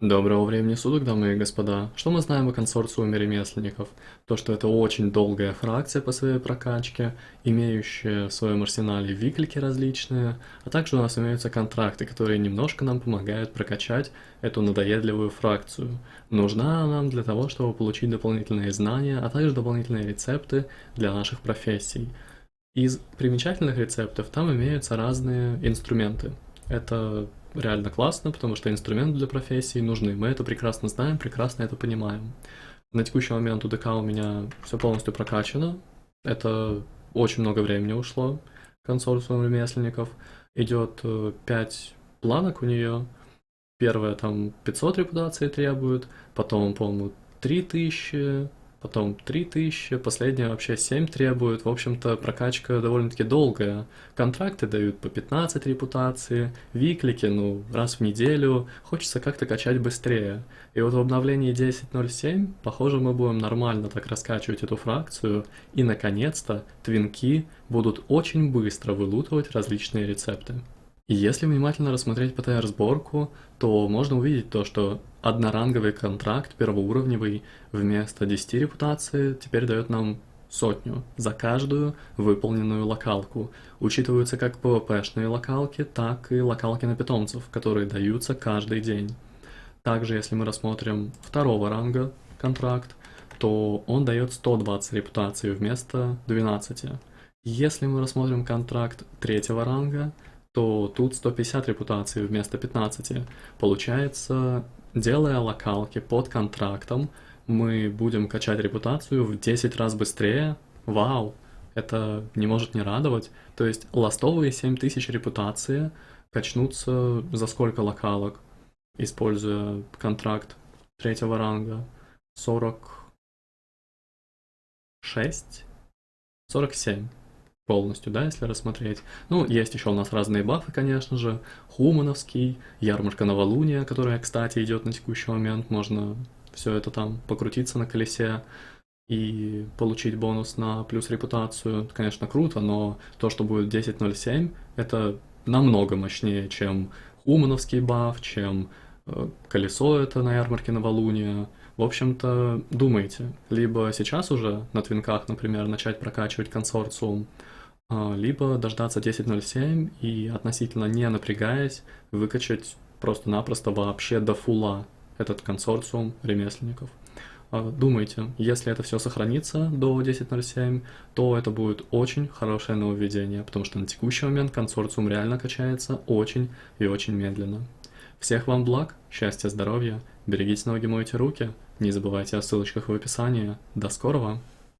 Доброго времени суток, дамы и господа. Что мы знаем о консорциуме ремесленников? То, что это очень долгая фракция по своей прокачке, имеющая в своем арсенале виклики различные, а также у нас имеются контракты, которые немножко нам помогают прокачать эту надоедливую фракцию. Нужна нам для того, чтобы получить дополнительные знания, а также дополнительные рецепты для наших профессий. Из примечательных рецептов там имеются разные инструменты. Это реально классно, потому что инструменты для профессии нужны. Мы это прекрасно знаем, прекрасно это понимаем. На текущий момент у ДК у меня все полностью прокачано. Это очень много времени ушло. Консорциум ремесленников. Идет 5 э, планок у нее. Первая там 500 репутации требует, потом, по-моему, 3000, потом 3000, последняя вообще 7 требует. В общем-то, прокачка довольно-таки долгая. Контракты дают по 15 репутации, виклики, ну, раз в неделю. Хочется как-то качать быстрее. И вот в обновлении 10.07, похоже, мы будем нормально так раскачивать эту фракцию, и, наконец-то, твинки будут очень быстро вылутывать различные рецепты. И если внимательно рассмотреть ПТР-сборку, то можно увидеть то, что одноранговый контракт первоуровневый вместо 10 репутации теперь дает нам сотню за каждую выполненную локалку. Учитываются как PvP-шные локалки, так и локалки на питомцев, которые даются каждый день. Также, если мы рассмотрим второго ранга контракт, то он дает 120 репутаций вместо 12. Если мы рассмотрим контракт третьего ранга, то тут 150 репутаций вместо 15. Получается, делая локалки под контрактом, мы будем качать репутацию в 10 раз быстрее. Вау! Это не может не радовать. То есть ластовые 7000 репутации качнутся за сколько локалок, используя контракт третьего ранга? 46? 47 полностью, да, если рассмотреть. Ну, есть еще у нас разные бафы, конечно же. Хумановский, ярмарка новолуния, которая, кстати, идет на текущий момент. Можно все это там покрутиться на колесе и получить бонус на плюс репутацию. Это, конечно, круто, но то, что будет 10.07, это намного мощнее, чем Хумановский баф, чем э, колесо это на ярмарке новолуния. В общем-то, думайте, либо сейчас уже на твинках, например, начать прокачивать консорциум, либо дождаться 10.07 и относительно не напрягаясь выкачать просто-напросто вообще до фула этот консорциум ремесленников. А, думайте, если это все сохранится до 10.07, то это будет очень хорошее нововведение, потому что на текущий момент консорциум реально качается очень и очень медленно. Всех вам благ, счастья, здоровья, берегите ноги, мойте руки, не забывайте о ссылочках в описании. До скорого!